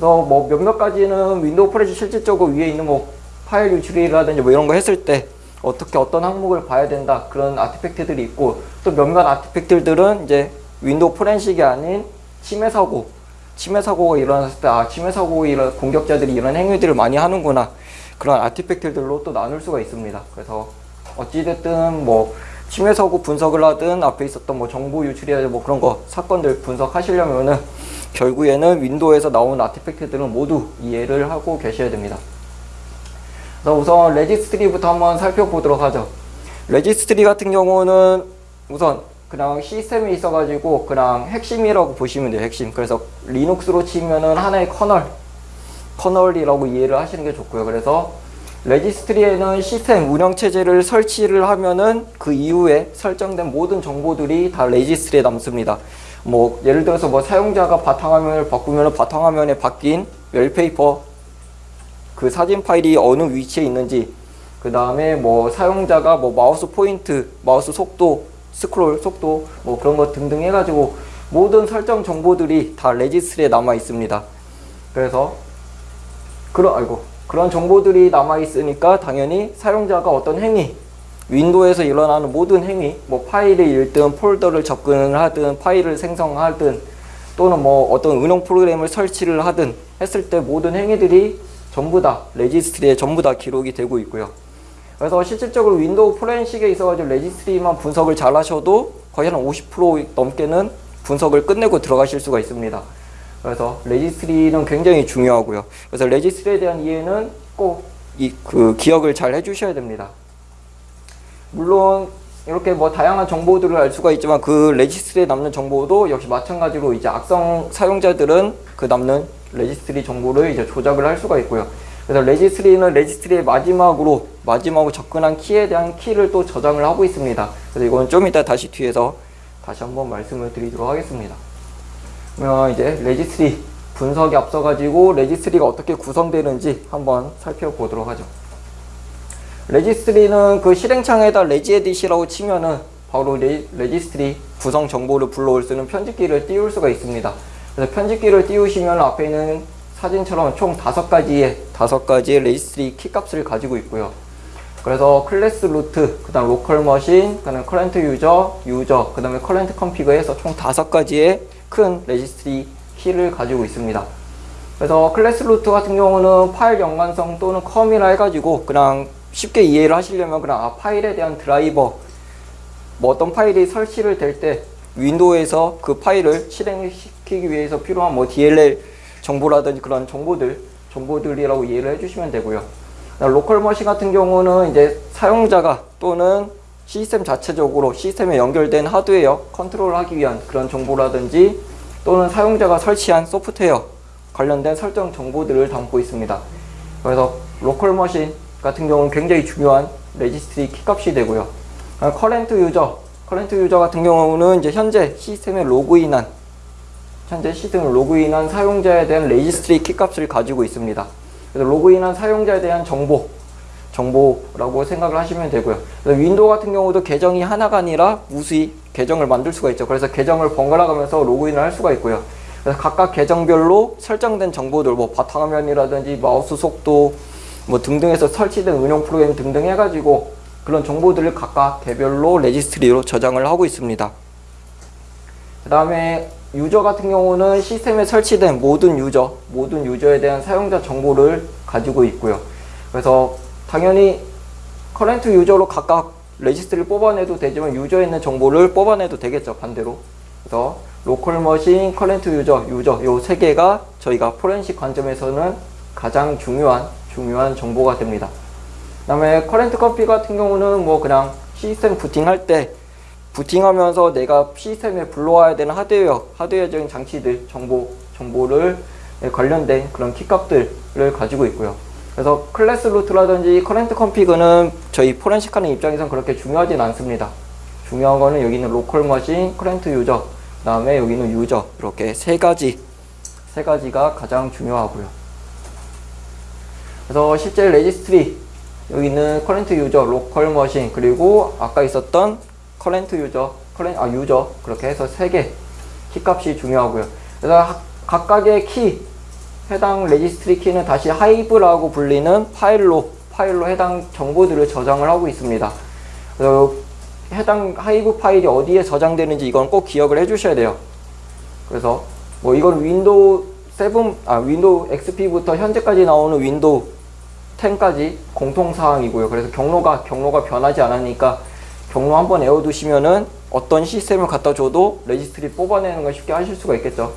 그래서 뭐 몇몇 가지는 윈도우 포렌식 실질적으로 위에 있는 뭐 파일 유출이라든지 뭐 이런 거 했을 때 어떻게 어떤 항목을 봐야 된다 그런 artifact들이 있고 또 몇몇 artifact들은 이제 윈도우 포렌식이 아닌 침해 사고 침해 사고가 일어났을 때 아 침해 사고 이런 공격자들이 이런 행위들을 많이 하는구나 그런 artifact들로 또 나눌 수가 있습니다. 그래서 어찌됐든 뭐 침해 사고 분석을 하든 앞에 있었던 뭐 정보 유출이나 뭐 그런 거 사건들 분석하시려면은 결국에는 윈도우에서 나온 artifact들은 모두 이해를 하고 계셔야 됩니다 그래서 우선 registry부터 한번 살펴보도록 하죠. registry 같은 경우는 우선 그냥 시스템에 있어가지고 그냥 핵심이라고 보시면 돼요. 핵심. 그래서 리눅스로 치면은 하나의 kernel, kernel이라고 이해를 하시는 게 좋고요. 그래서 registry에는 시스템 운영체제를 설치를 하면은 그 이후에 설정된 모든 정보들이 다 registry에 남습니다. 뭐 예를 들어서 뭐 사용자가 바탕화면을 바꾸면 바탕화면에 바뀐 wallpaper 그 사진 파일이 어느 위치에 있는지 그 다음에 뭐 사용자가 뭐 마우스 포인트, 마우스 속도, 스크롤 속도 뭐 그런 거 등등 해가지고 모든 설정 정보들이 다 레지스트리에 남아 있습니다. 그래서 그런 아이고 그런 정보들이 남아 있으니까 당연히 사용자가 어떤 행위 윈도우에서 일어나는 모든 행위 뭐 파일을 읽든 폴더를 접근을 하든 파일을 생성하든 또는 뭐 어떤 운영 프로그램을 설치를 하든 했을 때 모든 행위들이 전부 다 레지스트리에 전부 다 기록이 되고 있고요. 그래서 실질적으로 윈도우 포렌식에 있어가지고 레지스트리만 분석을 잘 하셔도 거의 한 50% 넘게는 분석을 끝내고 들어가실 수가 있습니다. 그래서 레지스트리는 굉장히 중요하고요. 그래서 레지스트리에 대한 이해는 꼭 이 그 기억을 잘 해주셔야 됩니다. 물론 이렇게 뭐 다양한 정보들을 알 수가 있지만 그 레지스트리에 남는 정보도 역시 마찬가지로 이제 악성 사용자들은 그 남는 레지스트리 정보를 이제 조작을 할 수가 있고요. 그래서 레지스트리는 레지스트리의 마지막으로 마지막으로 접근한 키에 대한 키를 또 저장을 하고 있습니다. 그래서 이건 좀 이따 다시 뒤에서 다시 한번 말씀을 드리도록 하겠습니다. 그러면 이제 레지스트리 분석에 앞서가지고 레지스트리가 어떻게 구성되는지 한번 살펴보도록 하죠. 레지스트리는 그 실행창에다 regedit이라고 치면은 바로 레, 레지스트리 구성 정보를 불러올 수 있는 편집기를 띄울 수가 있습니다. 그래서 편집기를 띄우시면 앞에 있는 사진처럼 총 다섯 가지의 다섯 가지의 레지스트리 키값을 가지고 있고요. 그래서 Class Root, 그 다음 Local Machine, 그 다음에 Current User, User, 그 다음에 Current Config 해서 총 다섯 가지의 큰 레지스트리 키를 가지고 있습니다. 그래서 Class Root 같은 경우는 파일 연관성 또는 COM이라 해가지고 그냥 쉽게 이해를 하시려면 그냥 아, 파일에 대한 드라이버 뭐 어떤 파일이 설치를 될 때 윈도우에서 그 파일을 실행시키기 위해서 필요한 뭐 DLL 정보라든지 그런 정보들 정보들이라고 이해를 해주시면 되고요. Local Machine 같은 경우는 이제 사용자가 또는 시스템 자체적으로 시스템에 연결된 하드웨어 컨트롤 하기 위한 그런 정보라든지 또는 사용자가 설치한 소프트웨어 관련된 설정 정보들을 담고 있습니다. 그래서 Local Machine 같은 경우는 굉장히 중요한 레지스트리 키값이 되고요. Current User, Current User 같은 경우는 이제 현재 시스템에 로그인한 현재 시스템에 로그인한 사용자에 대한 레지스트리 키값을 가지고 있습니다. 그래서 로그인한 사용자에 대한 정보, 정보라고 생각을 하시면 되고요. 윈도우 같은 경우도 계정이 하나가 아니라 무수히 계정을 만들 수가 있죠. 그래서 계정을 번갈아 가면서 로그인을 할 수가 있고요. 그래서 각각 계정별로 설정된 정보들, 뭐 바탕화면이라든지 마우스 속도, 뭐 등등해서 설치된 운영 프로그램 등등 해가지고 그런 정보들을 각각 개별로 레지스트리로 저장을 하고 있습니다. 그 다음에 User 같은 경우는 시스템에 설치된 모든 유저, 모든 유저에 대한 사용자 정보를 가지고 있고요. 그래서 당연히 Current User로 각각 레지스트리를 뽑아내도 되지만 User에 있는 정보를 뽑아내도 되겠죠. 반대로. 그래서 Local Machine, Current User, User 요 세 개가 저희가 포렌식 관점에서는 가장 중요한 중요한 정보가 됩니다. 그 다음에 Current Config 같은 경우는 뭐 그냥 시스템 부팅할 때 부팅하면서 내가 시스템에 불러와야 되는 하드웨어, 하드웨어적인 장치들, 정보, 정보를 관련된 그런 키값들을 가지고 있고요. 그래서 Class Root라든지 Current Config는 저희 포렌식 하는 입장에선 그렇게 중요하진 않습니다. 중요한 거는 여기는 Local Machine, Current User, 그 다음에 여기는 User 이렇게 세 가지 세 가지가 가장 중요하고요. 그래서 실제 레지스트리 여기는 Current User, Local Machine 그리고 아까 있었던 Current User, Curren- 아 User 그렇게 해서 세 개 키값이 중요하고요. 그래서 각각의 키 해당 레지스트리 키는 다시 hive라고 불리는 파일로 파일로 해당 정보들을 저장을 하고 있습니다. 그래서 해당 hive 파일이 어디에 저장되는지 이건 꼭 기억을 해주셔야 돼요. 그래서 뭐 이건 윈도우 7, 아 윈도우 XP부터 현재까지 나오는 윈도우 10까지 공통 사항이고요. 그래서 경로가 경로가 변하지 않으니까 경로 한번 외워두시면은 어떤 시스템을 갖다 줘도 레지스트리 뽑아내는 걸 쉽게 하실 수가 있겠죠.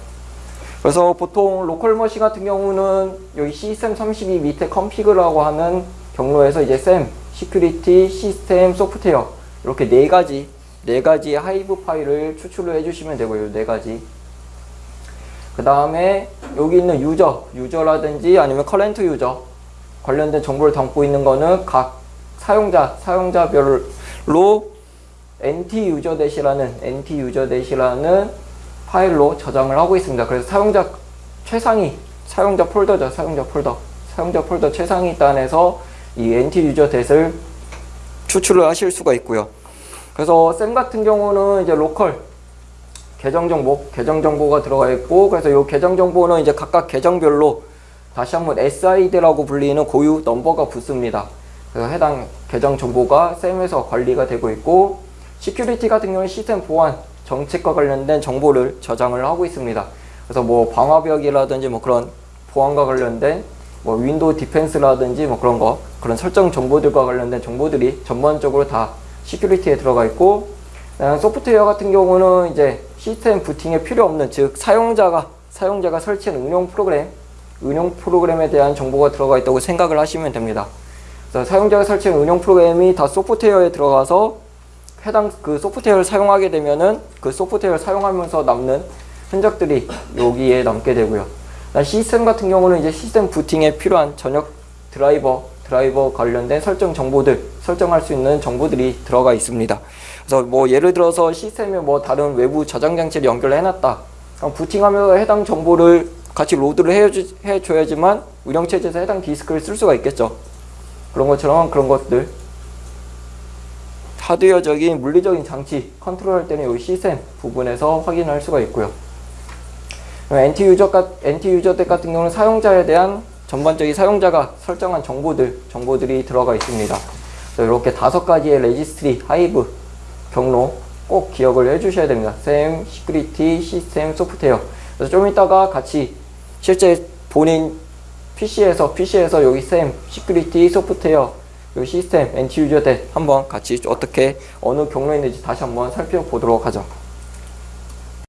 그래서 보통 Local Machine 같은 경우는 여기 시스템 32 밑에 Config라고 하는 경로에서 이제 SAM, Security, System, Software 이렇게 네 가지 네 가지의 hive 파일을 추출을 해주시면 되고요. 네 가지. 그 다음에 여기 있는 User, User라든지 아니면 Current User 관련된 정보를 담고 있는 거는 각 사용자, 사용자별로 NT 유저 대시라는 NT 유저 대시라는 파일로 저장을 하고 있습니다. 그래서 사용자 최상위 사용자 폴더죠. 사용자 폴더. 사용자 폴더 최상위 단에서 이 NT 유저 대를 추출을 하실 수가 있고요. 그래서 SAM 같은 경우는 이제 local 계정 정보, 계정 정보가 들어가 있고 그래서 이 계정 정보는 이제 각각 계정별로 다시 한번 SID라고 불리는 고유 넘버가 붙습니다. 그래서 해당 계정 정보가 SAM에서 관리가 되고 있고 Security 같은 경우는 시스템 보안 정책과 관련된 정보를 저장을 하고 있습니다. 그래서 뭐 방화벽이라든지 뭐 그런 보안과 관련된 뭐 Windows Defense라든지 뭐 그런 거 그런 설정 정보들과 관련된 정보들이 전반적으로 다 Security에 들어가 있고 어, 소프트웨어 같은 경우는 이제 시스템 부팅에 필요 없는 즉 사용자가 사용자가 설치한 응용 프로그램 응용 프로그램에 대한 정보가 들어가 있다고 생각을 하시면 됩니다. 그래서 사용자가 설치한 응용 프로그램이 다 소프트웨어에 들어가서 해당 그 소프트웨어를 사용하게 되면은 그 소프트웨어를 사용하면서 남는 흔적들이 여기에 남게 되고요. 시스템 같은 경우는 이제 시스템 부팅에 필요한 전역 드라이버, 드라이버 관련된 설정 정보들, 설정할 수 있는 정보들이 들어가 있습니다. 그래서 뭐 예를 들어서 시스템에 뭐 다른 외부 저장 장치를 연결해 놨다. 부팅하면서 해당 정보를 같이 로드를 해주, 해줘야지만 운영체제에서 해당 디스크를 쓸 수가 있겠죠. 그런 것처럼 그런 것들 하드웨어적인 물리적인 장치 컨트롤할 때는 여기 시스템 부분에서 확인할 수가 있고요. NT 유저 NT 유저 덱 같은 경우는 사용자에 대한 전반적인 사용자가 설정한 정보들 정보들이 들어가 있습니다. 이렇게 다섯 가지의 registry hive 경로 꼭 기억을 해주셔야 됩니다. SAM, Security, 시스템, 소프트웨어. 그래서 좀 이따가 같이 실제 본인 PC에서 PC에서 여기 SAM, Security, 소프트웨어, 요 시스템, NT 유저 덱 한번 같이 어떻게 어느 경로에 있는지 다시 한번 살펴보도록 하죠.